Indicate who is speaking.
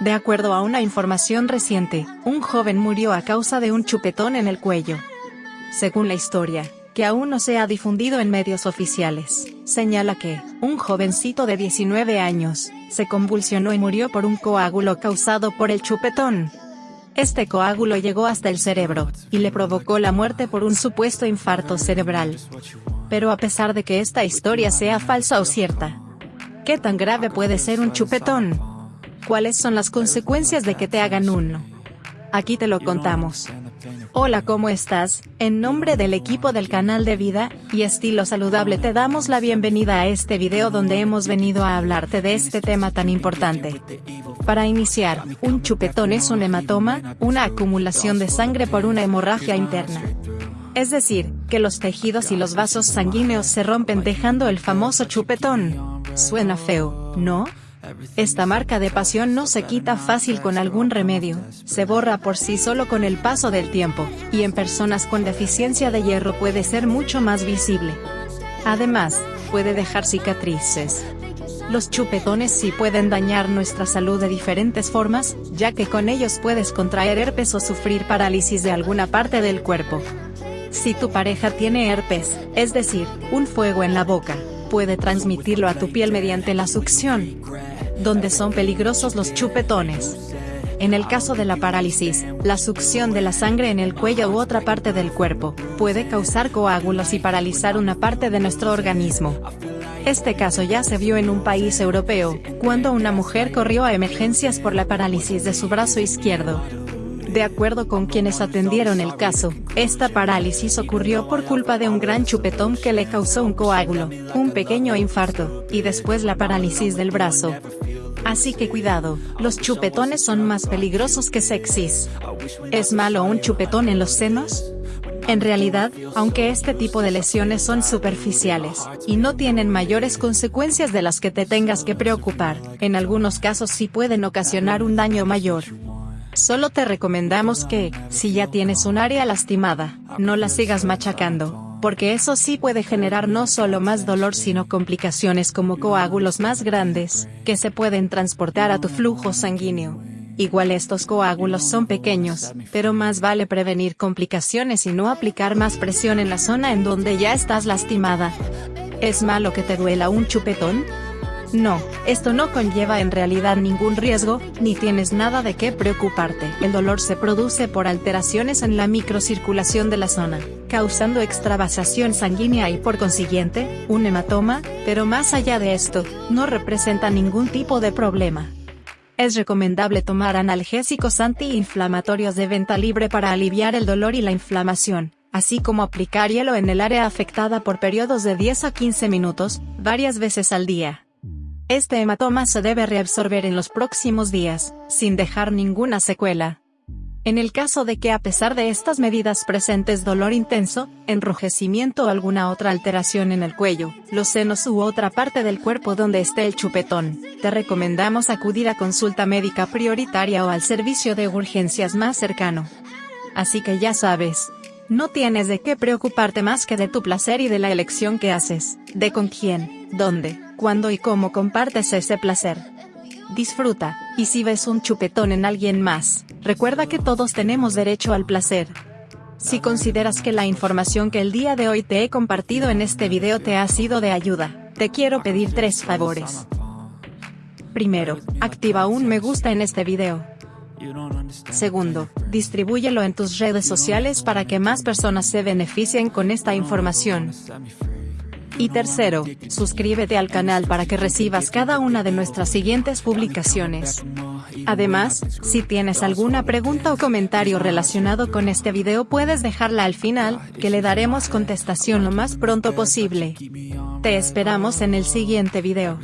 Speaker 1: De acuerdo a una información reciente, un joven murió a causa de un chupetón en el cuello. Según la historia, que aún no se ha difundido en medios oficiales, señala que, un jovencito de 19 años, se convulsionó y murió por un coágulo causado por el chupetón. Este coágulo llegó hasta el cerebro, y le provocó la muerte por un supuesto infarto cerebral. Pero a pesar de que esta historia sea falsa o cierta, ¿qué tan grave puede ser un chupetón? ¿Cuáles son las consecuencias de que te hagan uno? Aquí te lo contamos. Hola, ¿cómo estás? En nombre del equipo del canal de Vida y Estilo Saludable te damos la bienvenida a este video donde hemos venido a hablarte de este tema tan importante. Para iniciar, un chupetón es un hematoma, una acumulación de sangre por una hemorragia interna. Es decir, que los tejidos y los vasos sanguíneos se rompen dejando el famoso chupetón. Suena feo, ¿no? Esta marca de pasión no se quita fácil con algún remedio, se borra por sí solo con el paso del tiempo, y en personas con deficiencia de hierro puede ser mucho más visible. Además, puede dejar cicatrices. Los chupetones sí pueden dañar nuestra salud de diferentes formas, ya que con ellos puedes contraer herpes o sufrir parálisis de alguna parte del cuerpo. Si tu pareja tiene herpes, es decir, un fuego en la boca, puede transmitirlo a tu piel mediante la succión donde son peligrosos los chupetones. En el caso de la parálisis, la succión de la sangre en el cuello u otra parte del cuerpo, puede causar coágulos y paralizar una parte de nuestro organismo. Este caso ya se vio en un país europeo, cuando una mujer corrió a emergencias por la parálisis de su brazo izquierdo. De acuerdo con quienes atendieron el caso, esta parálisis ocurrió por culpa de un gran chupetón que le causó un coágulo, un pequeño infarto, y después la parálisis del brazo. Así que cuidado, los chupetones son más peligrosos que sexys. ¿Es malo un chupetón en los senos? En realidad, aunque este tipo de lesiones son superficiales, y no tienen mayores consecuencias de las que te tengas que preocupar, en algunos casos sí pueden ocasionar un daño mayor. Solo te recomendamos que, si ya tienes un área lastimada, no la sigas machacando porque eso sí puede generar no solo más dolor sino complicaciones como coágulos más grandes, que se pueden transportar a tu flujo sanguíneo. Igual estos coágulos son pequeños, pero más vale prevenir complicaciones y no aplicar más presión en la zona en donde ya estás lastimada. ¿Es malo que te duela un chupetón? No, esto no conlleva en realidad ningún riesgo, ni tienes nada de qué preocuparte. El dolor se produce por alteraciones en la microcirculación de la zona, causando extravasación sanguínea y por consiguiente, un hematoma, pero más allá de esto, no representa ningún tipo de problema. Es recomendable tomar analgésicos antiinflamatorios de venta libre para aliviar el dolor y la inflamación, así como aplicar hielo en el área afectada por periodos de 10 a 15 minutos, varias veces al día. Este hematoma se debe reabsorber en los próximos días, sin dejar ninguna secuela. En el caso de que a pesar de estas medidas presentes dolor intenso, enrojecimiento o alguna otra alteración en el cuello, los senos u otra parte del cuerpo donde esté el chupetón, te recomendamos acudir a consulta médica prioritaria o al servicio de urgencias más cercano. Así que ya sabes, no tienes de qué preocuparte más que de tu placer y de la elección que haces, de con quién, dónde, cuándo y cómo compartes ese placer. Disfruta, y si ves un chupetón en alguien más, recuerda que todos tenemos derecho al placer. Si consideras que la información que el día de hoy te he compartido en este video te ha sido de ayuda, te quiero pedir tres favores. Primero, activa un me gusta en este video. Segundo, distribúyelo en tus redes sociales para que más personas se beneficien con esta información. Y tercero, suscríbete al canal para que recibas cada una de nuestras siguientes publicaciones. Además, si tienes alguna pregunta o comentario relacionado con este video puedes dejarla al final, que le daremos contestación lo más pronto posible. Te esperamos en el siguiente video.